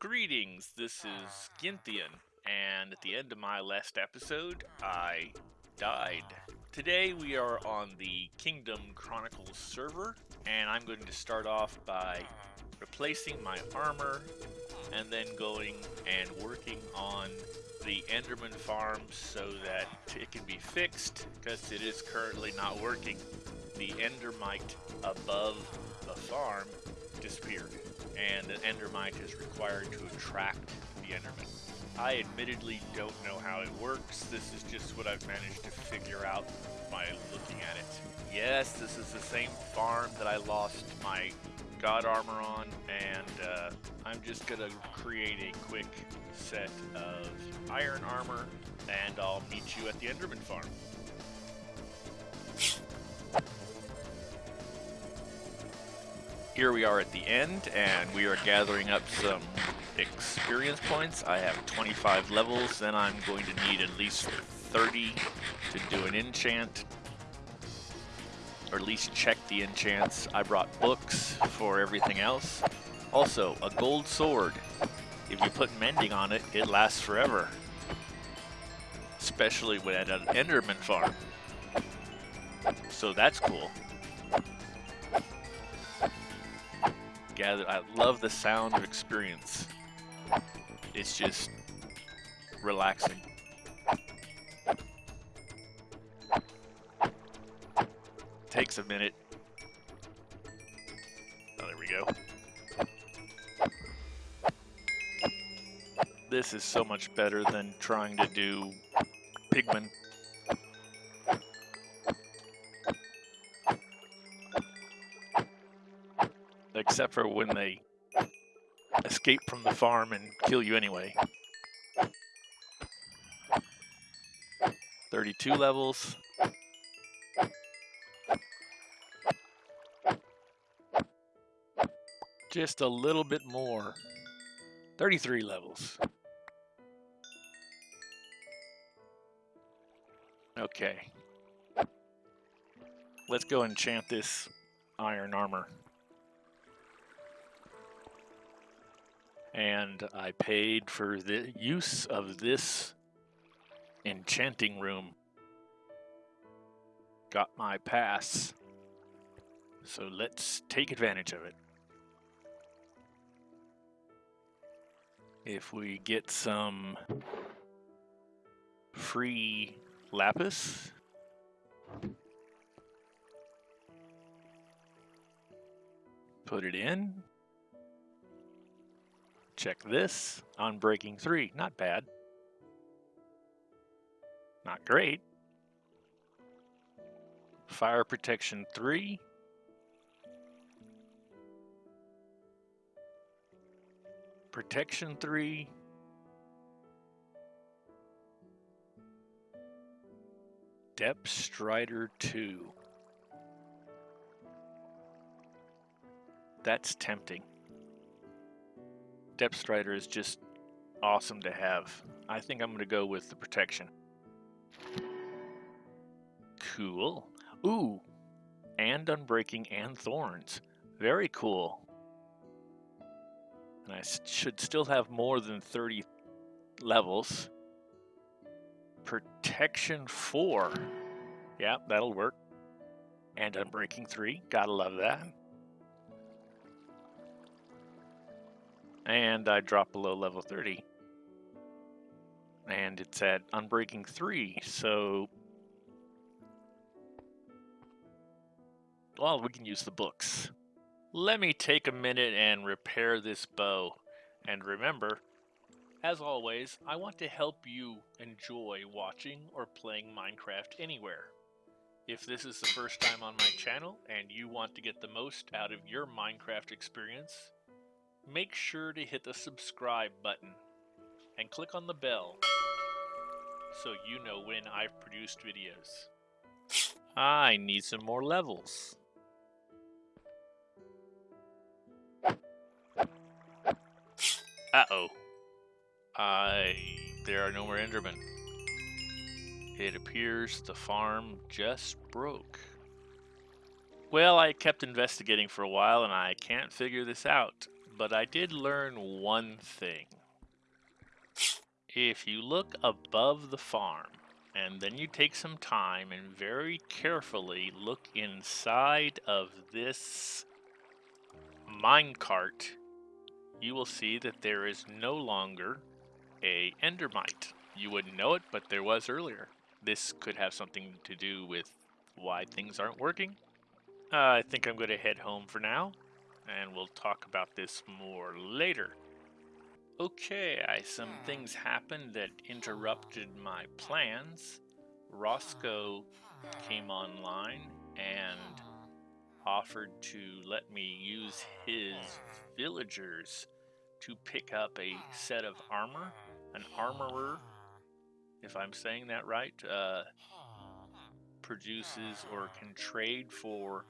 Greetings, this is Ginthian, and at the end of my last episode, I died. Today we are on the Kingdom Chronicles server, and I'm going to start off by replacing my armor, and then going and working on the Enderman farm so that it can be fixed, because it is currently not working. The Endermite above the farm disappeared and an Endermite is required to attract the Enderman. I admittedly don't know how it works. This is just what I've managed to figure out by looking at it. Yes, this is the same farm that I lost my god armor on, and uh, I'm just gonna create a quick set of iron armor, and I'll meet you at the Enderman farm. Here we are at the end, and we are gathering up some experience points. I have 25 levels, then I'm going to need at least 30 to do an enchant, or at least check the enchants. I brought books for everything else. Also, a gold sword. If you put mending on it, it lasts forever. Especially when at an Enderman farm. So that's cool. I love the sound of experience. It's just relaxing. Takes a minute. Oh, there we go. This is so much better than trying to do Pigman. Except for when they escape from the farm and kill you anyway. 32 levels. Just a little bit more. 33 levels. Okay. Let's go enchant this iron armor. And I paid for the use of this enchanting room. Got my pass. So let's take advantage of it. If we get some free lapis, put it in, Check this Unbreaking three. Not bad. Not great. Fire protection three. Protection three. Depth Strider 2. That's tempting. Depth Strider is just awesome to have. I think I'm going to go with the protection. Cool. Ooh, and Unbreaking and Thorns. Very cool. And I should still have more than 30 levels. Protection 4. Yeah, that'll work. And Unbreaking 3. Gotta love that. And I drop below level 30. And it's at Unbreaking 3, so... Well, we can use the books. Let me take a minute and repair this bow. And remember, as always, I want to help you enjoy watching or playing Minecraft anywhere. If this is the first time on my channel and you want to get the most out of your Minecraft experience, make sure to hit the subscribe button and click on the bell so you know when I've produced videos. I need some more levels. Uh-oh. I... There are no more Endermen. It appears the farm just broke. Well, I kept investigating for a while and I can't figure this out but I did learn one thing. If you look above the farm, and then you take some time and very carefully look inside of this minecart, you will see that there is no longer a endermite. You wouldn't know it, but there was earlier. This could have something to do with why things aren't working. Uh, I think I'm going to head home for now, and we'll talk about this more later. Okay, I, some things happened that interrupted my plans. Roscoe came online and offered to let me use his villagers to pick up a set of armor. An armorer, if I'm saying that right, uh, produces or can trade for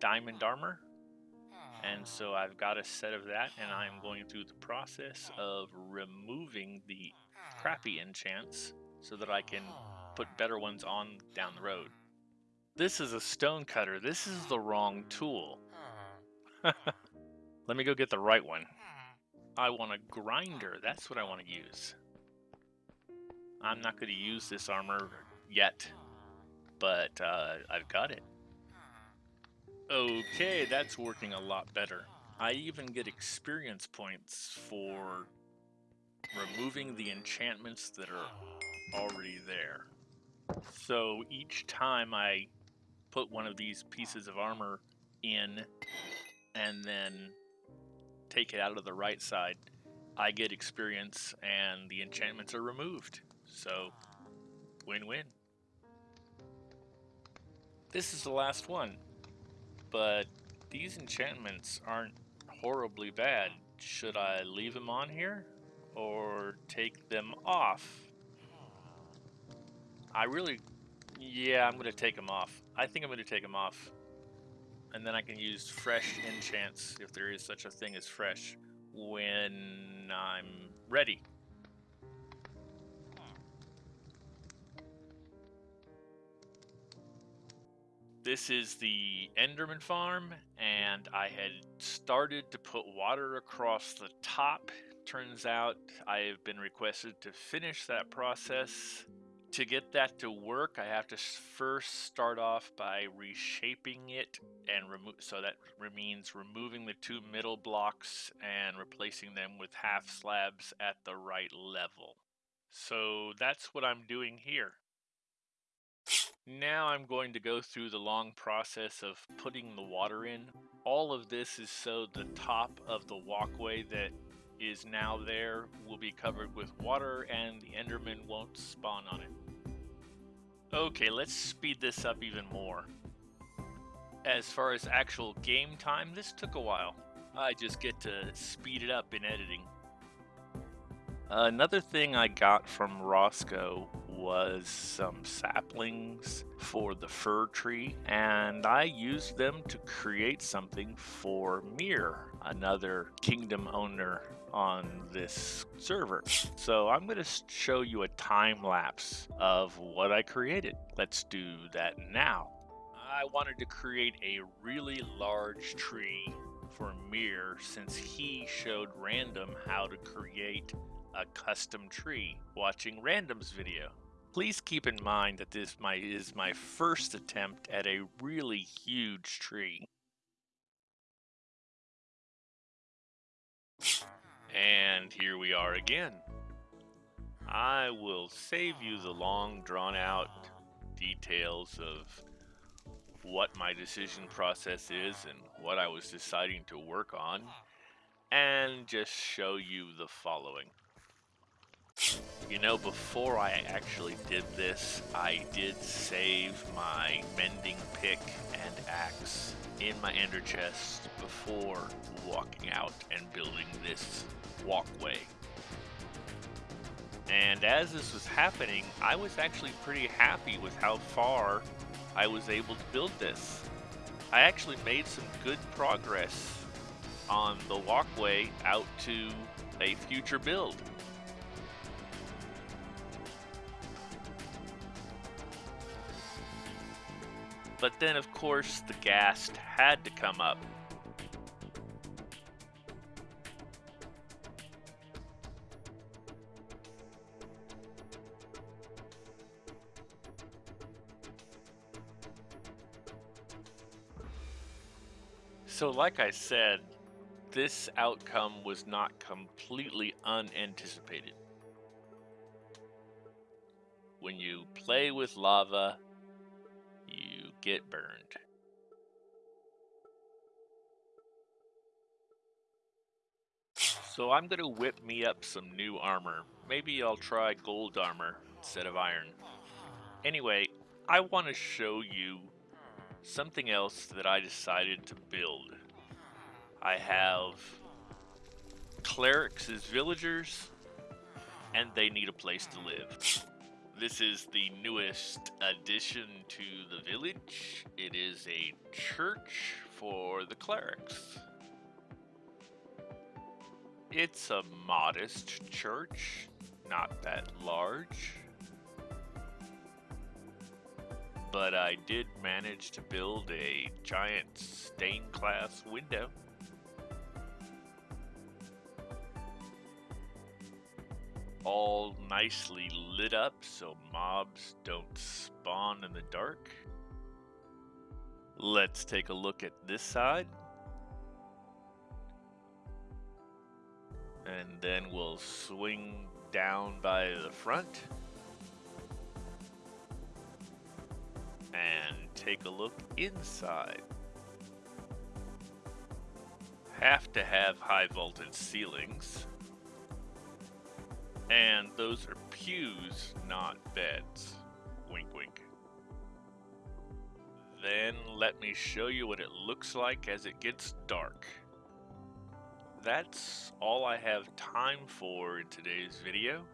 diamond armor. And ah. so I've got a set of that, and I'm going through the process of removing the ah. crappy enchants so that I can put ah. better ones on down the road. This is a stone cutter. This is the wrong tool. Let me go get the right one. I want a grinder. That's what I want to use. I'm not going to use this armor yet, but uh, I've got it. Okay, that's working a lot better. I even get experience points for removing the enchantments that are already there. So each time I put one of these pieces of armor in and then take it out of the right side, I get experience and the enchantments are removed. So, win-win. This is the last one but these enchantments aren't horribly bad. Should I leave them on here or take them off? I really, yeah, I'm going to take them off. I think I'm going to take them off. And then I can use fresh enchants, if there is such a thing as fresh, when I'm ready. This is the Enderman farm, and I had started to put water across the top. Turns out I have been requested to finish that process. To get that to work, I have to first start off by reshaping it and remove. So that means removing the two middle blocks and replacing them with half slabs at the right level. So that's what I'm doing here. Now I'm going to go through the long process of putting the water in. All of this is so the top of the walkway that is now there will be covered with water and the Enderman won't spawn on it. Okay, let's speed this up even more. As far as actual game time, this took a while. I just get to speed it up in editing. Another thing I got from Roscoe was some saplings for the fir tree, and I used them to create something for Mir, another kingdom owner on this server. So I'm going to show you a time lapse of what I created. Let's do that now. I wanted to create a really large tree for Mir since he showed Random how to create a custom tree watching Random's video. Please keep in mind that this my, is my first attempt at a really huge tree. And here we are again. I will save you the long drawn out details of what my decision process is and what I was deciding to work on and just show you the following. You know, before I actually did this, I did save my mending pick and axe in my ender chest before walking out and building this walkway. And as this was happening, I was actually pretty happy with how far I was able to build this. I actually made some good progress on the walkway out to a future build. But then, of course, the ghast had to come up. So, like I said, this outcome was not completely unanticipated. When you play with lava, get burned. So I'm going to whip me up some new armor. Maybe I'll try gold armor instead of iron. Anyway, I want to show you something else that I decided to build. I have clerics as villagers, and they need a place to live. This is the newest addition to the village. It is a church for the clerics. It's a modest church, not that large. But I did manage to build a giant stained glass window. All nicely lit up so mobs don't spawn in the dark. Let's take a look at this side. and then we'll swing down by the front and take a look inside. Have to have high voltage ceilings. And those are pews, not beds. Wink wink. Then let me show you what it looks like as it gets dark that's all I have time for in today's video.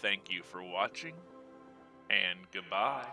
Thank you for watching, and goodbye.